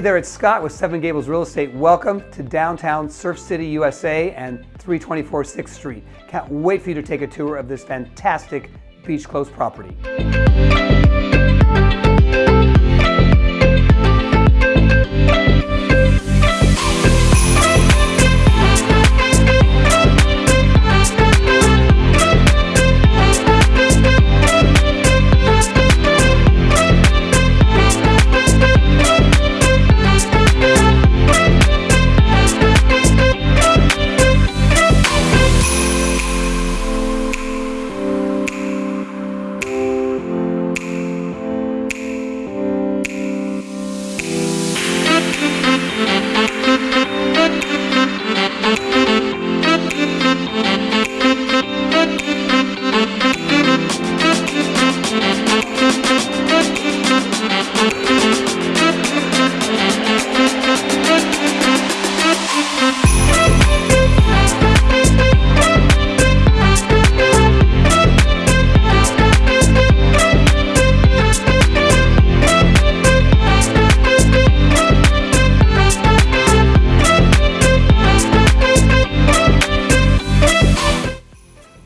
Hey there, it's Scott with Seven Gables Real Estate. Welcome to downtown Surf City, USA and 324 6th Street. Can't wait for you to take a tour of this fantastic beach close property.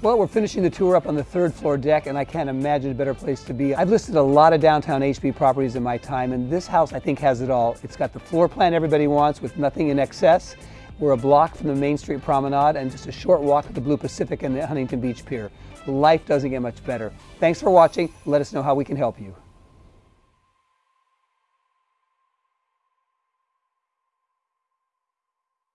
Well, we're finishing the tour up on the third floor deck, and I can't imagine a better place to be. I've listed a lot of downtown HB properties in my time, and this house I think has it all. It's got the floor plan everybody wants with nothing in excess. We're a block from the Main Street Promenade and just a short walk to the Blue Pacific and the Huntington Beach Pier. Life doesn't get much better. Thanks for watching. Let us know how we can help you.